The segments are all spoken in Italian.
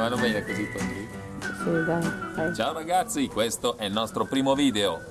vanno bene così Tony? Sì, dai, dai. Ciao ragazzi, questo è il nostro primo video.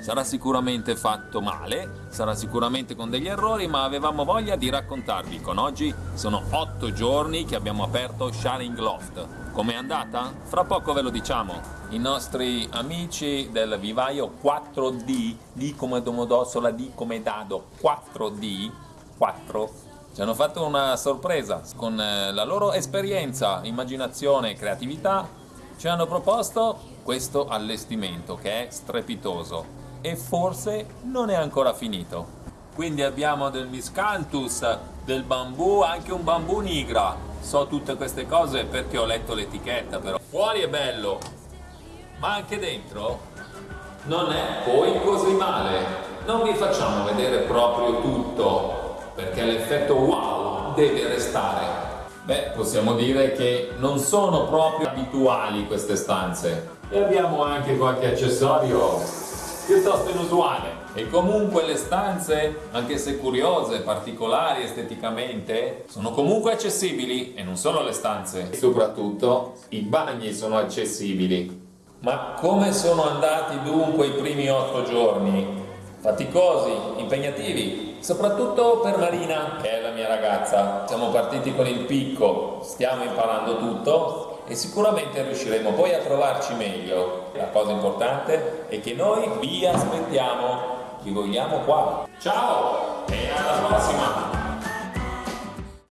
Sarà sicuramente fatto male, sarà sicuramente con degli errori, ma avevamo voglia di raccontarvi. Con oggi sono 8 giorni che abbiamo aperto Sharing Loft. Com'è andata? Fra poco ve lo diciamo. I nostri amici del vivaio 4D, D come Domodossola, D come Dado, 4D, 4, ci hanno fatto una sorpresa. Con eh, la loro esperienza, immaginazione e creatività ci hanno proposto questo allestimento che è strepitoso e forse non è ancora finito. Quindi abbiamo del miscanthus, del bambù, anche un bambù nigra. So tutte queste cose perché ho letto l'etichetta però. Fuori è bello, ma anche dentro non è poi così male. Non vi facciamo vedere proprio tutto perché l'effetto wow deve restare. Beh, possiamo dire che non sono proprio abituali queste stanze. E abbiamo anche qualche accessorio piuttosto inusuale. E comunque le stanze, anche se curiose, particolari esteticamente, sono comunque accessibili e non solo le stanze. E soprattutto i bagni sono accessibili. Ma come sono andati dunque i primi otto giorni? Faticosi, impegnativi, soprattutto per Marina, che è la mia ragazza. Siamo partiti con il picco, stiamo imparando tutto e sicuramente riusciremo poi a trovarci meglio. La cosa importante è che noi vi aspettiamo, vi vogliamo qua. Ciao e alla prossima!